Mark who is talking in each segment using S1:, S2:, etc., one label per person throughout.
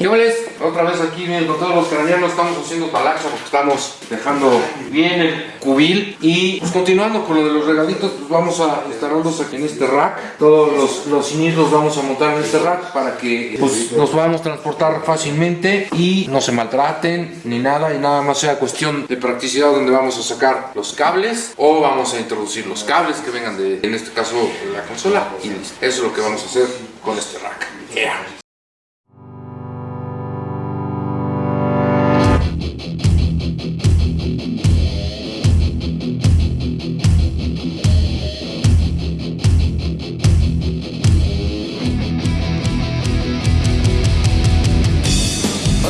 S1: ¿Qué Otra vez aquí bien, con todos los craneanos estamos haciendo talaxa porque estamos dejando bien el cubil. Y pues continuando con lo de los regalitos pues vamos a instalarlos aquí en este rack. Todos los, los los vamos a montar en este rack para que pues, nos podamos transportar fácilmente y no se maltraten ni nada. Y nada más sea cuestión de practicidad donde vamos a sacar los cables o vamos a introducir los cables que vengan de en este caso la consola. Y listo. Eso es lo que vamos a hacer con este rack.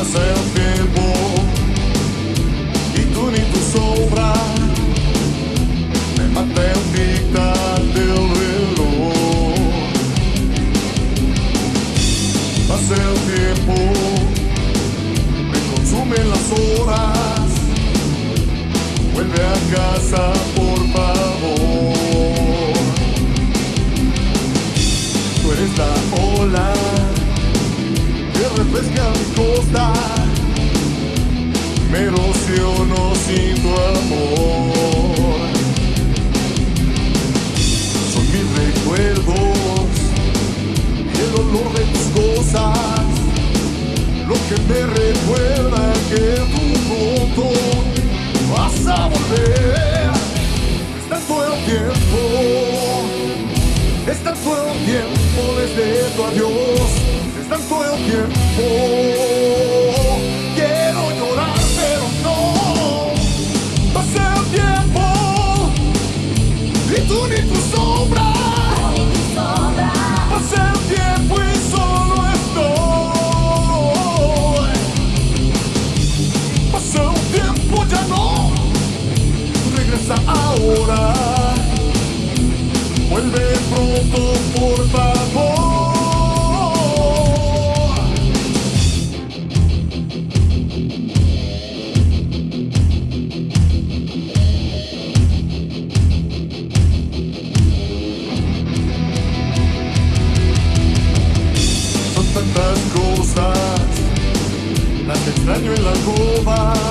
S2: myself recuerda que tu pronto vas a volver. Es tanto el tiempo, es tanto el tiempo desde tu adiós, es tanto el tiempo. ahora. Vuelve pronto, por favor. Son tantas cosas, las extraño en la copa.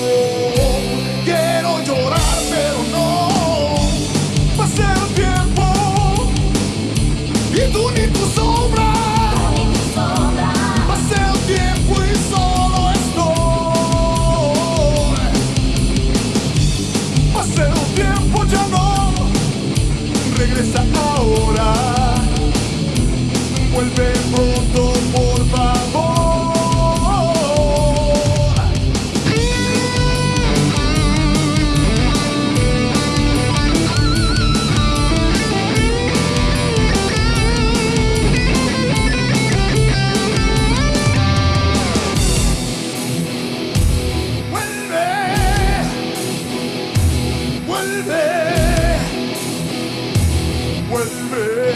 S2: regresa ahora, vuelve pronto. Baby.